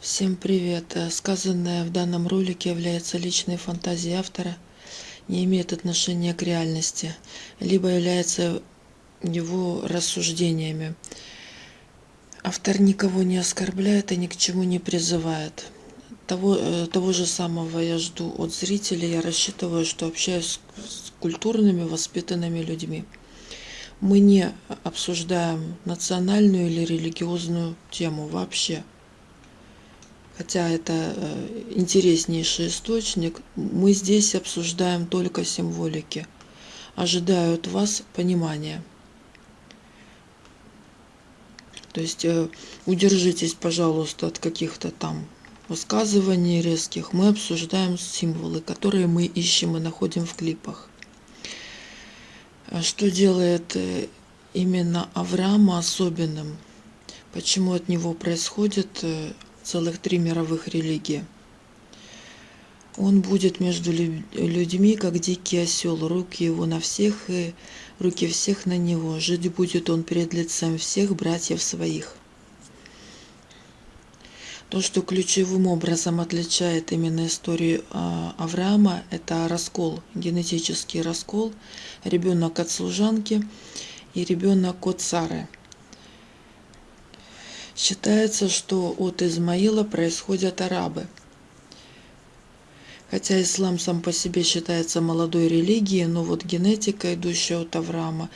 Всем привет! Э, Сказанное в данном ролике является личной фантазией автора, не имеет отношения к реальности, либо является его рассуждениями. Автор никого не оскорбляет и ни к чему не призывает. Того, э, того же самого я жду от зрителей. Я рассчитываю, что общаюсь с культурными, воспитанными людьми. Мы не обсуждаем национальную или религиозную тему вообще хотя это э, интереснейший источник, мы здесь обсуждаем только символики. Ожидаю от вас понимания. То есть э, удержитесь, пожалуйста, от каких-то там высказываний резких. Мы обсуждаем символы, которые мы ищем и находим в клипах. Что делает э, именно Авраама особенным? Почему от него происходит целых три мировых религии. Он будет между людьми, как дикий осел, руки его на всех и руки всех на него. Жить будет он перед лицем всех братьев своих. То, что ключевым образом отличает именно историю а, Авраама, это раскол, генетический раскол, ребенок от служанки и ребенок от Сары – Считается, что от Измаила происходят арабы. Хотя ислам сам по себе считается молодой религией, но вот генетика, идущая от Авраама,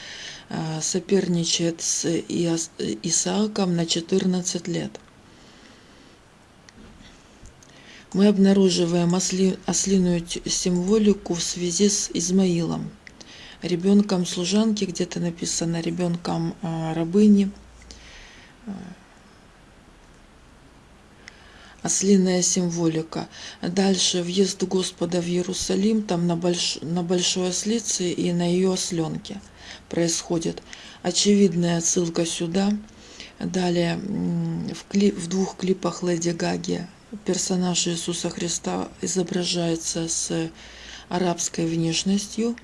э, соперничает с Исааком на 14 лет. Мы обнаруживаем осли, ослиную символику в связи с Измаилом, ребенком служанки, где-то написано ребенком э, рабыни, ослиная символика. Дальше въезд Господа в Иерусалим, там на, больш... на большой ослице и на ее осленке происходит. Очевидная отсылка сюда. Далее в, клип... в двух клипах Леди Гаги персонаж Иисуса Христа изображается с арабской внешностью.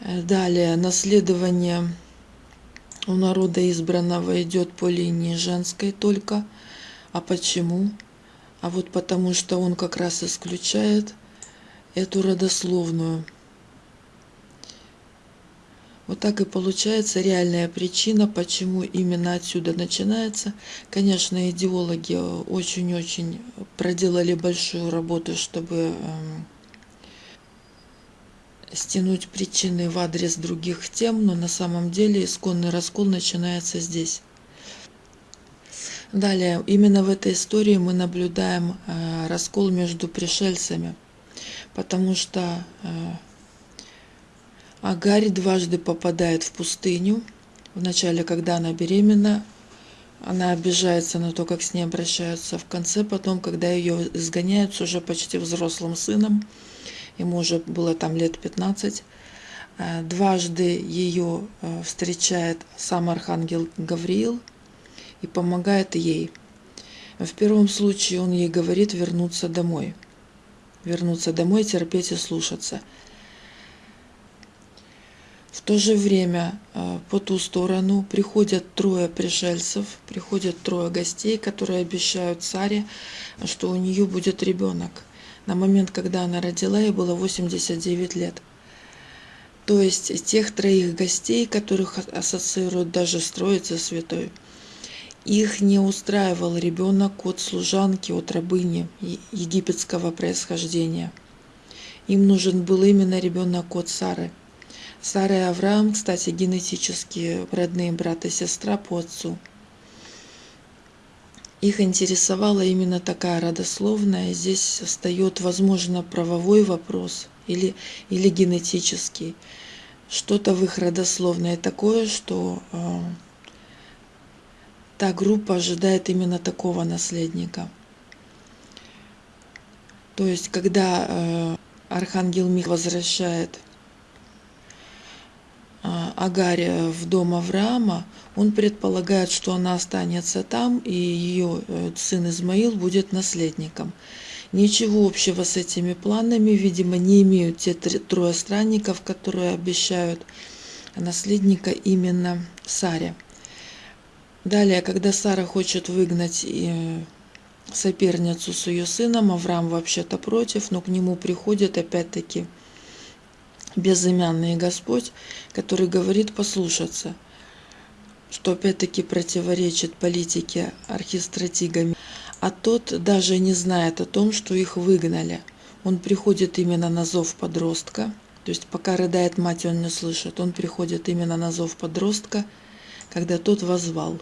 Далее наследование у народа избранного идет по линии женской только – а почему? А вот потому что он как раз исключает эту родословную. Вот так и получается реальная причина, почему именно отсюда начинается. Конечно, идеологи очень-очень проделали большую работу, чтобы эм, стянуть причины в адрес других тем, но на самом деле исконный раскол начинается здесь. Далее, именно в этой истории мы наблюдаем э, раскол между пришельцами, потому что э, Агарь дважды попадает в пустыню. Вначале, когда она беременна, она обижается на то, как с ней обращаются. В конце, потом, когда ее изгоняют с уже почти взрослым сыном, ему уже было там лет 15, э, дважды ее встречает сам архангел Гавриил – и помогает ей. В первом случае он ей говорит вернуться домой. Вернуться домой, терпеть и слушаться. В то же время э, по ту сторону приходят трое пришельцев, приходят трое гостей, которые обещают царе, что у нее будет ребенок. На момент, когда она родила, ей было 89 лет. То есть тех троих гостей, которых ассоциируют даже с Троицей Святой – их не устраивал ребенок от служанки, от рабыни египетского происхождения. Им нужен был именно ребенок от Сары. Сара и Авраам, кстати, генетически родные брат и сестра по отцу. Их интересовала именно такая родословная. Здесь встает, возможно, правовой вопрос или, или генетический. Что-то в их родословной такое, что э, та группа ожидает именно такого наследника. То есть, когда э, Архангел Мих возвращает э, Агарь в дом Авраама, он предполагает, что она останется там, и ее э, сын Измаил будет наследником. Ничего общего с этими планами, видимо, не имеют те трое странников, которые обещают наследника именно Саре. Далее, когда Сара хочет выгнать соперницу с ее сыном. Авраам вообще-то против, но к нему приходит опять-таки безымянный Господь, который говорит послушаться, что опять-таки противоречит политике архистратигами. А тот даже не знает о том, что их выгнали. Он приходит именно на зов подростка, то есть пока рыдает мать, он не слышит. Он приходит именно на зов подростка, когда тот возвал.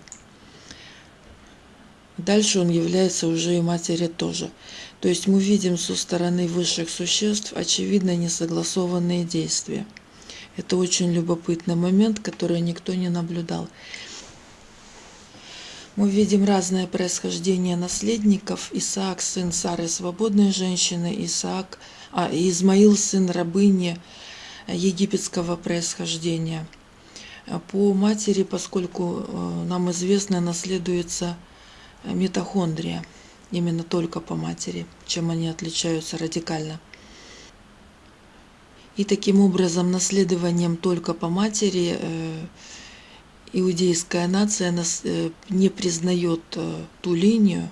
Дальше он является уже и матери тоже. То есть мы видим со стороны высших существ очевидно несогласованные действия. Это очень любопытный момент, который никто не наблюдал. Мы видим разное происхождение наследников. Исаак, сын Сары, свободной женщины, Исаак, а, Измаил, сын рабыни египетского происхождения. По матери, поскольку э, нам известно, наследуется митохондрия – именно только по матери, чем они отличаются радикально. И таким образом наследованием только по матери э, иудейская нация э, не признает э, ту линию,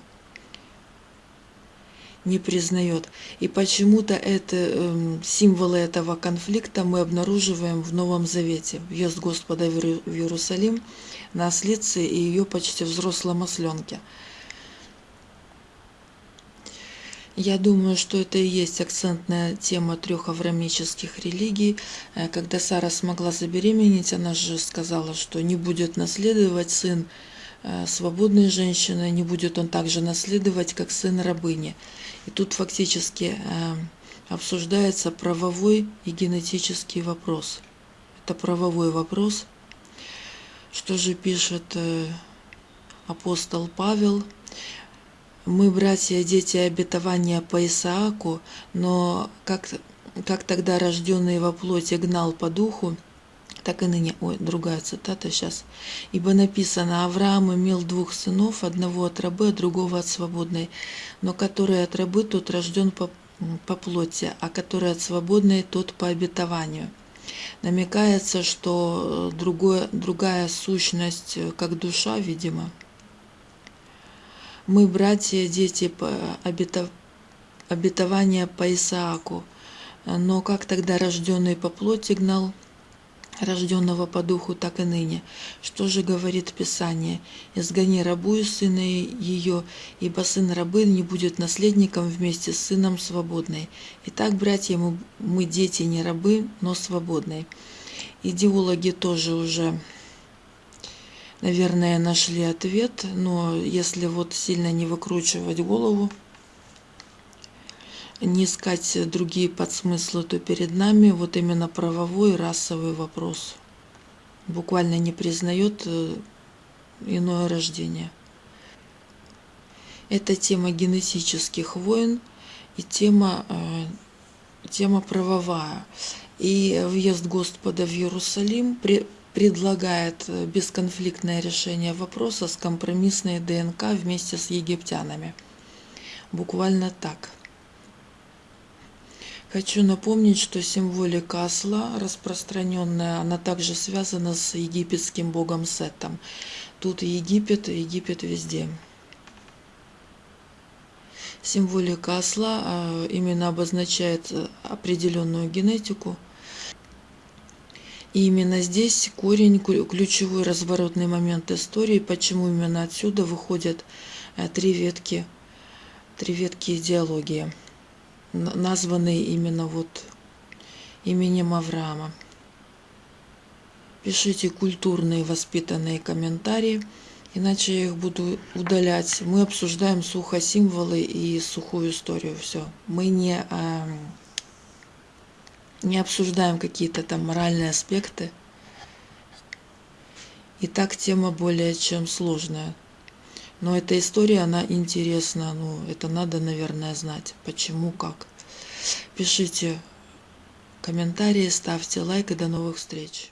не признает. И почему-то это эм, символы этого конфликта мы обнаруживаем в Новом Завете. Въезд Господа в Иерусалим на ослице и ее почти взрослом осленке – Я думаю, что это и есть акцентная тема трех аврамических религий. Э, когда Сара смогла забеременеть, она же сказала, что не будет наследовать сын э, свободной женщины, не будет он также наследовать, как сын рабыни. И тут фактически э, обсуждается правовой и генетический вопрос. Это правовой вопрос. Что же пишет апостол Павел? Мы, братья, дети обетования по Исааку, но как, как тогда рожденный во плоти гнал по духу, так и ныне, ой, другая цитата сейчас. Ибо написано, Авраам имел двух сынов, одного от рабы, а другого от свободной, но который от рабы, тот рожден по, по плоти, а который от свободной, тот по обетованию. Намекается, что другое, другая сущность, как душа, видимо, мы, братья, дети обетования по Исааку. Но как тогда рожденный по плоти гнал рожденного по духу, так и ныне. Что же говорит Писание? «Изгони рабу и сына ее, ибо сын рабы не будет наследником вместе с сыном свободной». Итак, братья, мы, мы дети не рабы, но свободные. Идеологи тоже уже наверное, нашли ответ, но если вот сильно не выкручивать голову, не искать другие подсмыслы, то перед нами вот именно правовой расовый вопрос. Буквально не признает э, иное рождение. Это тема генетических войн и тема, э, тема правовая. И въезд Господа в Иерусалим предлагает э, бесконфликтное решение вопроса с компромиссной ДНК вместе с египтянами. Буквально так. Хочу напомнить, что символика осла распространенная, она также связана с египетским богом Сетом. Тут Египет, Египет везде. Символика осла а, именно обозначает э, определенную генетику – и именно здесь корень, ключевой разворотный момент истории, почему именно отсюда выходят э, три ветки, три ветки идеологии, названные именно вот именем Авраама. Пишите культурные воспитанные комментарии, иначе я их буду удалять. Мы обсуждаем сухо символы и сухую историю. Все. Мы не эм, не обсуждаем какие-то там моральные аспекты. И так тема более чем сложная. Но эта история, она интересна. Ну, это надо, наверное, знать. Почему, как. Пишите комментарии, ставьте лайк и до новых встреч.